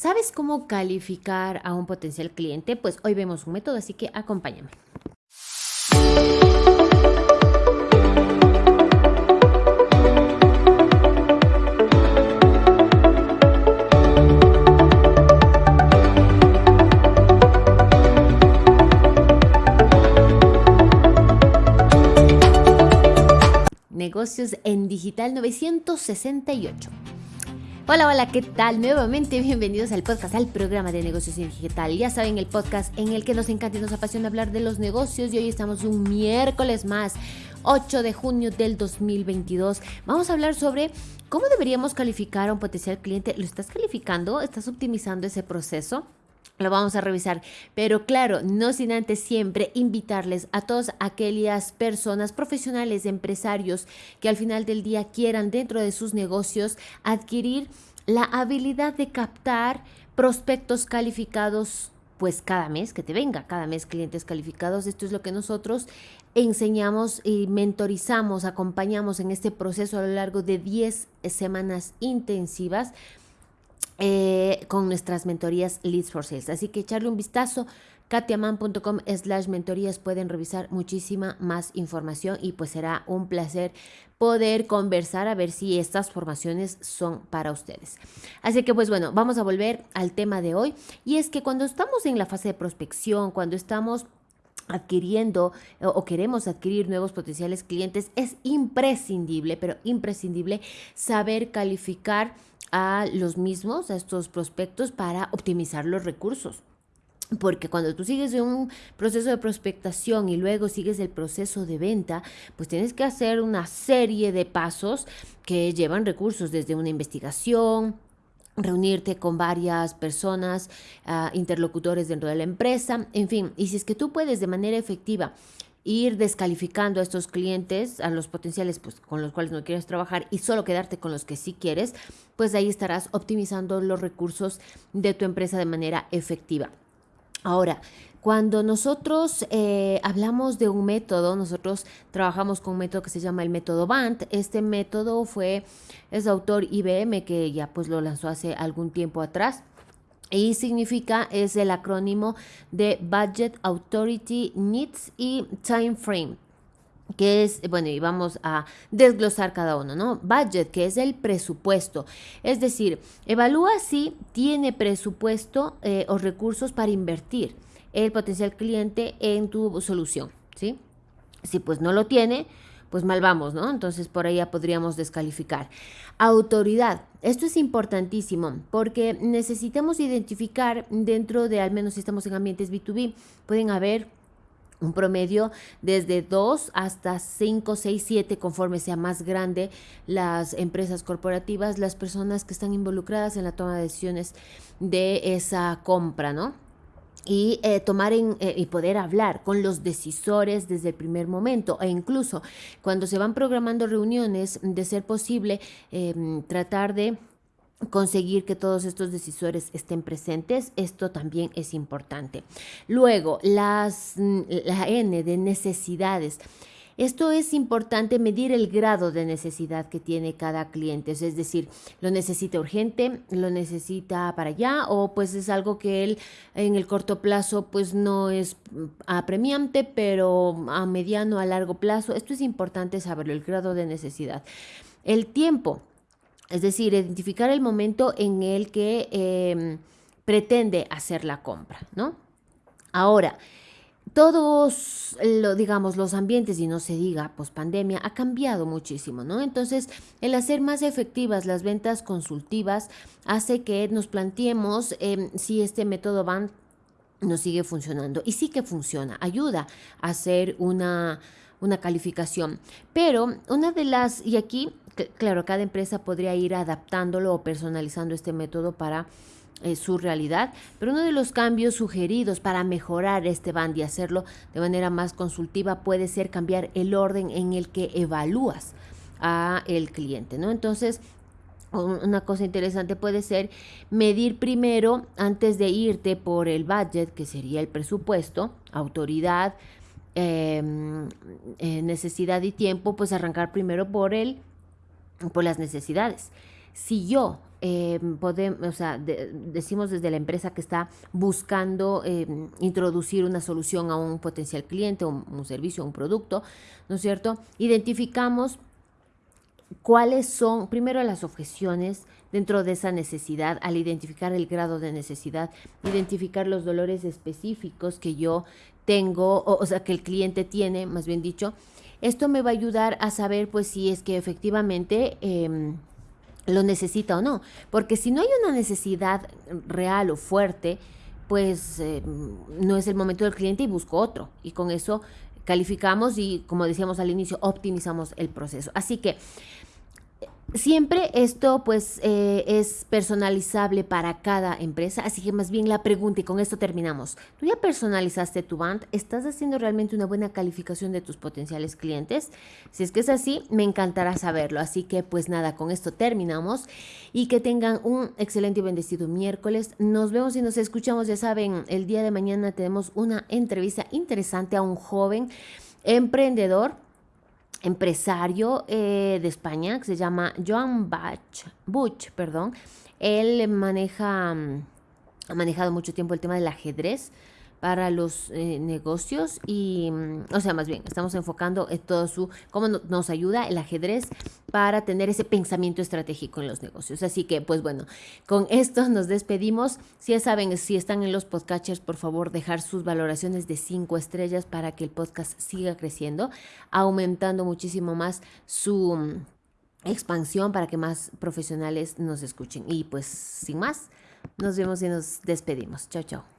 ¿Sabes cómo calificar a un potencial cliente? Pues hoy vemos un método, así que acompáñame. Negocios en Digital 968. Hola, hola, ¿qué tal? Nuevamente bienvenidos al podcast, al programa de negocios digital. Ya saben, el podcast en el que nos encanta y nos apasiona hablar de los negocios y hoy estamos un miércoles más, 8 de junio del 2022. Vamos a hablar sobre cómo deberíamos calificar a un potencial cliente. ¿Lo estás calificando? ¿Estás optimizando ese proceso? Lo vamos a revisar, pero claro, no sin antes siempre invitarles a todas aquellas personas profesionales, empresarios que al final del día quieran dentro de sus negocios adquirir la habilidad de captar prospectos calificados pues cada mes que te venga, cada mes clientes calificados. Esto es lo que nosotros enseñamos y mentorizamos, acompañamos en este proceso a lo largo de 10 semanas intensivas eh, con nuestras mentorías Leads for Sales. Así que echarle un vistazo, katiaman.com slash mentorías pueden revisar muchísima más información y pues será un placer poder conversar a ver si estas formaciones son para ustedes. Así que pues bueno, vamos a volver al tema de hoy y es que cuando estamos en la fase de prospección, cuando estamos adquiriendo o queremos adquirir nuevos potenciales clientes, es imprescindible, pero imprescindible saber calificar a los mismos, a estos prospectos, para optimizar los recursos. Porque cuando tú sigues un proceso de prospectación y luego sigues el proceso de venta, pues tienes que hacer una serie de pasos que llevan recursos desde una investigación, reunirte con varias personas, ah, interlocutores dentro de la empresa, en fin, y si es que tú puedes de manera efectiva ir descalificando a estos clientes, a los potenciales pues, con los cuales no quieres trabajar y solo quedarte con los que sí quieres, pues ahí estarás optimizando los recursos de tu empresa de manera efectiva. Ahora, cuando nosotros eh, hablamos de un método, nosotros trabajamos con un método que se llama el método BANT. Este método fue, es autor IBM que ya pues lo lanzó hace algún tiempo atrás. Y significa, es el acrónimo de Budget Authority Needs y Time Frame que es, bueno, y vamos a desglosar cada uno, ¿no? Budget, que es el presupuesto. Es decir, evalúa si tiene presupuesto eh, o recursos para invertir el potencial cliente en tu solución, ¿sí? Si pues no lo tiene, pues mal vamos, ¿no? Entonces por ya podríamos descalificar. Autoridad. Esto es importantísimo porque necesitamos identificar dentro de, al menos si estamos en ambientes B2B, pueden haber un promedio desde 2 hasta 5, 6, 7, conforme sea más grande las empresas corporativas, las personas que están involucradas en la toma de decisiones de esa compra, ¿no? Y eh, tomar en, eh, y poder hablar con los decisores desde el primer momento e incluso cuando se van programando reuniones, de ser posible, em, tratar de conseguir que todos estos decisores estén presentes, esto también es importante. Luego, las, la N de necesidades. Esto es importante medir el grado de necesidad que tiene cada cliente, es decir, lo necesita urgente, lo necesita para allá o pues es algo que él en el corto plazo pues no es apremiante, pero a mediano, a largo plazo, esto es importante saberlo, el grado de necesidad. El tiempo, es decir, identificar el momento en el que em, pretende hacer la compra, ¿no? Ahora, todos, lo, digamos, los ambientes, y no se diga post pandemia, ha cambiado muchísimo, ¿no? Entonces, el hacer más efectivas las ventas consultivas hace que nos planteemos em, si este método van nos sigue funcionando. Y sí que funciona, ayuda a hacer una, una calificación. Pero una de las, y aquí, claro, cada empresa podría ir adaptándolo o personalizando este método para eh, su realidad, pero uno de los cambios sugeridos para mejorar este band y hacerlo de manera más consultiva puede ser cambiar el orden en el que evalúas a el cliente, ¿no? Entonces, una cosa interesante puede ser medir primero, antes de irte por el budget, que sería el presupuesto, autoridad, em, eh, necesidad y tiempo, pues arrancar primero por el, por las necesidades. Si yo eh, podemos, o sea, decimos desde la empresa que está buscando em, introducir una solución a un potencial cliente, un, servicio, un producto, ¿no es cierto? Identificamos cuáles son, primero, las objeciones dentro de esa necesidad, al identificar el grado de necesidad, identificar los dolores específicos que yo tengo, o, sea, que el cliente tiene, más bien dicho. Esto me va a ayudar a saber, pues, si es que efectivamente em, lo necesita o no. Porque si no hay una necesidad real o fuerte, pues em, no es el momento del cliente y busco otro. Y con eso calificamos y, como decíamos al inicio, optimizamos el proceso. Así que Siempre esto pues eh, es personalizable para cada empresa, así que más bien la pregunta y con esto terminamos. ¿Tú ya personalizaste tu band? ¿Estás haciendo realmente una buena calificación de tus potenciales clientes? Si es que es así, me encantará saberlo. Así que pues nada, con esto terminamos y que tengan un excelente y bendecido miércoles. Nos vemos y nos escuchamos, ya saben, el día de mañana tenemos una entrevista interesante a un joven emprendedor empresario eh, de España que se llama Joan Bach, Butch. Perdón. Él maneja, mm, ha manejado mucho tiempo el tema del ajedrez para los eh, negocios y, mm, o sea, más bien, estamos enfocando en todo su, cómo nos ayuda el ajedrez para tener ese pensamiento estratégico en los negocios. Así que, pues bueno, con esto nos despedimos. Si ya saben, si están en los podcatchers, por favor, dejar sus valoraciones de cinco estrellas para que el podcast siga creciendo, aumentando muchísimo más su mm, expansión para que más profesionales nos escuchen. Y pues, sin más, nos vemos y nos despedimos. Chao, chao.